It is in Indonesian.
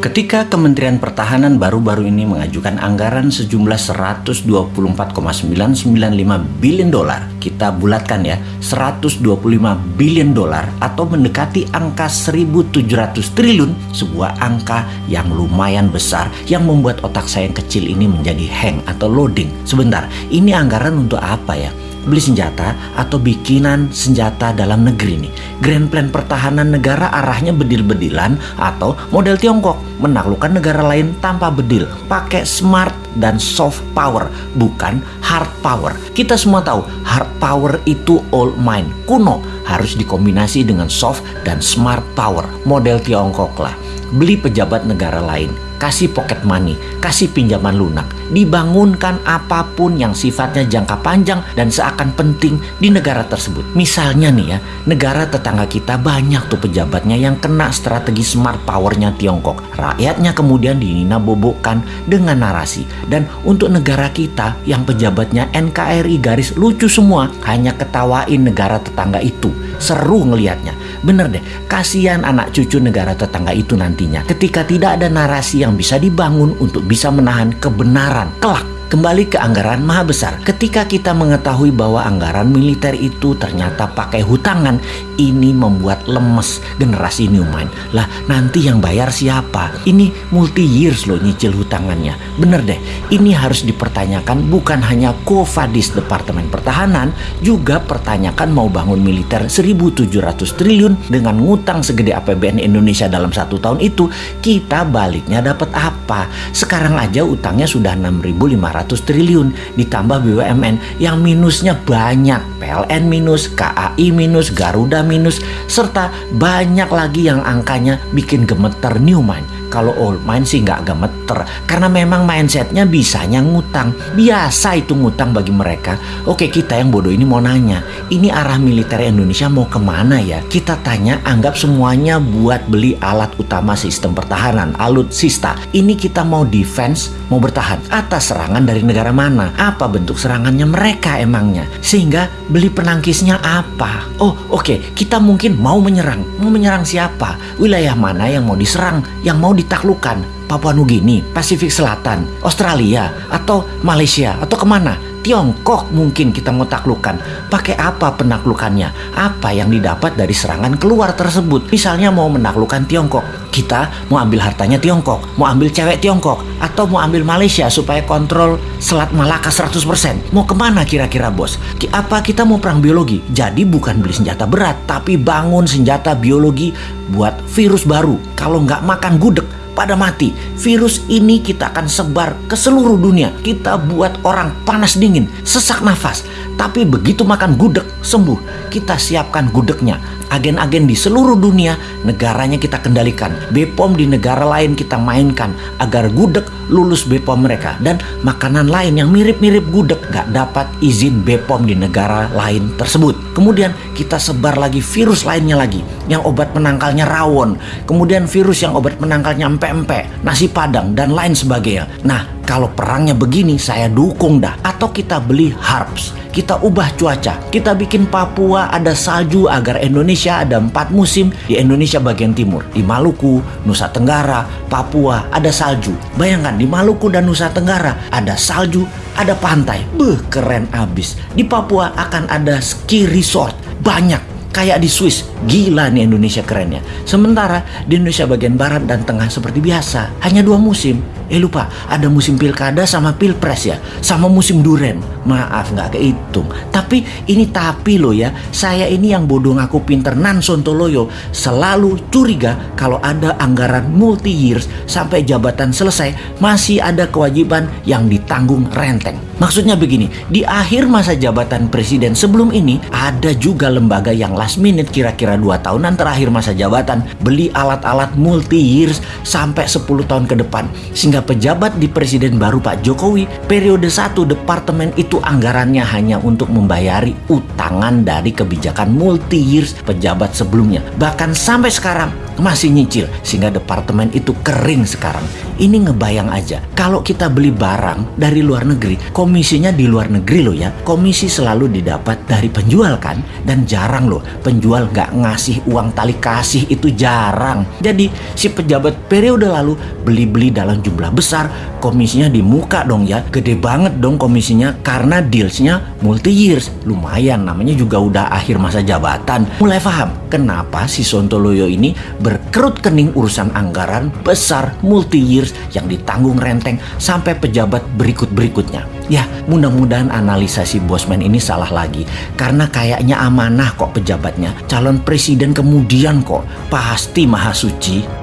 Ketika Kementerian Pertahanan baru-baru ini mengajukan anggaran sejumlah 124,995 billion dolar, kita bulatkan ya, 125 billion dolar atau mendekati angka 1700 triliun, sebuah angka yang lumayan besar yang membuat otak saya yang kecil ini menjadi hang atau loading. Sebentar, ini anggaran untuk apa ya? Beli senjata atau bikinan senjata dalam negeri nih. Grand plan pertahanan negara arahnya bedil-bedilan atau model Tiongkok menaklukkan negara lain tanpa bedil, pakai smart dan soft power, bukan hard power. Kita semua tahu hard power itu old mind, kuno, harus dikombinasi dengan soft dan smart power, model Tiongkok lah. Beli pejabat negara lain, kasih pocket money, kasih pinjaman lunak, dibangunkan apa pun yang sifatnya jangka panjang dan seakan penting di negara tersebut. Misalnya nih ya, negara tetangga kita banyak tuh pejabatnya yang kena strategi smart powernya Tiongkok. Rakyatnya kemudian dinina bobokkan dengan narasi. Dan untuk negara kita yang pejabatnya NKRI garis lucu semua, hanya ketawain negara tetangga itu. Seru ngelihatnya. Bener deh, kasihan anak cucu negara tetangga itu nantinya ketika tidak ada narasi yang bisa dibangun untuk bisa menahan kebenaran kelak Kembali ke anggaran maha besar. Ketika kita mengetahui bahwa anggaran militer itu ternyata pakai hutangan, ini membuat lemes generasi Newman. Lah nanti yang bayar siapa? Ini multi years loh nyicil hutangannya. Bener deh, ini harus dipertanyakan bukan hanya Kofadis Departemen Pertahanan, juga pertanyakan mau bangun militer 1.700 triliun dengan ngutang segede APBN Indonesia dalam satu tahun itu, kita baliknya dapat apa? Sekarang aja utangnya sudah 6.500 triliun ditambah BUMN yang minusnya banyak PLN minus, KAI minus, Garuda minus serta banyak lagi yang angkanya bikin gemeter Newman kalau old mind sih nggak gemeter karena memang mindsetnya bisanya ngutang. Biasa itu ngutang bagi mereka. Oke kita yang bodoh ini mau nanya, ini arah militer Indonesia mau ke mana ya? Kita tanya anggap semuanya buat beli alat utama sistem pertahanan, alutsista. Ini kita mau defense, mau bertahan atas serangan dari negara mana? Apa bentuk serangannya mereka emangnya? Sehingga beli penangkisnya apa? Oh oke okay. kita mungkin mau menyerang. Mau menyerang siapa? Wilayah mana yang mau diserang? Yang mau ditaklukkan Papua Nugini, Pasifik Selatan, Australia, atau Malaysia, atau ke mana? Tiongkok mungkin kita mau taklukkan. Pakai apa penaklukannya? Apa yang didapat dari serangan keluar tersebut? Misalnya mau menaklukkan Tiongkok, kita mau ambil hartanya Tiongkok, mau ambil cewek Tiongkok, atau mau ambil Malaysia supaya kontrol Selat Malaka 100%. Mau ke mana kira-kira bos? Apa kita mau perang biologi? Jadi bukan beli senjata berat, tapi bangun senjata biologi buat virus baru. Kalau nggak makan gudeg, pada mati. Virus ini kita akan sebar ke seluruh dunia. Kita buat orang panas dingin, sesak nafas. Tapi begitu makan gudeg, sembuh. Kita siapkan gudegnya. Agen-agen di seluruh dunia, negaranya kita kendalikan. Bepom di negara lain kita mainkan agar gudeg lulus Bepom mereka. Dan makanan lain yang mirip-mirip gudeg gak dapat izin Bepom di negara lain tersebut. Kemudian kita sebar lagi virus lainnya lagi. Yang obat penangkalnya rawon. Kemudian virus yang obat penangkalnya empe-empe, nasi padang, dan lain sebagainya. Nah, kalau perangnya begini saya dukung dah. Atau kita beli harps. Kita ubah cuaca. Kita bikin Papua ada salju agar Indonesia ada empat musim di Indonesia bagian timur. Di Maluku, Nusa Tenggara, Papua ada salju. Bayangkan di Maluku dan Nusa Tenggara ada salju, ada pantai. Beh keren abis. Di Papua akan ada ski resort. Banyak kayak di Swiss. Gila nih Indonesia kerennya. Sementara di Indonesia bagian barat dan tengah seperti biasa, hanya dua musim. Eh lupa, ada musim pilkada sama pilpres ya, sama musim duren. Maaf nggak kehitung. Tapi ini tapi loh ya, saya ini yang bodoh ngaku pinter nan sontoloyo selalu curiga kalau ada anggaran multi years sampai jabatan selesai masih ada kewajiban yang ditanggung renteng. Maksudnya begini, di akhir masa jabatan presiden sebelum ini ada juga lembaga yang last minute kira-kira 2 tahunan terakhir masa jabatan beli alat-alat multi years sampai 10 tahun ke depan sehingga pejabat di presiden baru Pak Jokowi, periode satu departemen itu anggarannya hanya untuk membayari utangan dari kebijakan multi years pejabat sebelumnya. Bahkan sampai sekarang masih nyicil sehingga departemen itu kering sekarang. Ini ngebayang aja, kalau kita beli barang dari luar negeri, komisinya di luar negeri loh ya. Komisi selalu didapat dari penjual kan, dan jarang loh penjual nggak ngasih uang tali kasih itu jarang. Jadi si pejabat periode lalu beli-beli dalam jumlah besar, komisinya di muka dong ya, gede banget dong komisinya karena dealsnya multi years. Lumayan, namanya juga udah akhir masa jabatan. Mulai paham kenapa si Sontoloyo ini berkerut kening urusan anggaran besar multi years yang ditanggung renteng sampai pejabat berikut-berikutnya. Ya, mudah-mudahan analisa si Bosman ini salah lagi. Karena kayaknya amanah kok pejabatnya. Calon presiden kemudian kok. Pasti maha suci.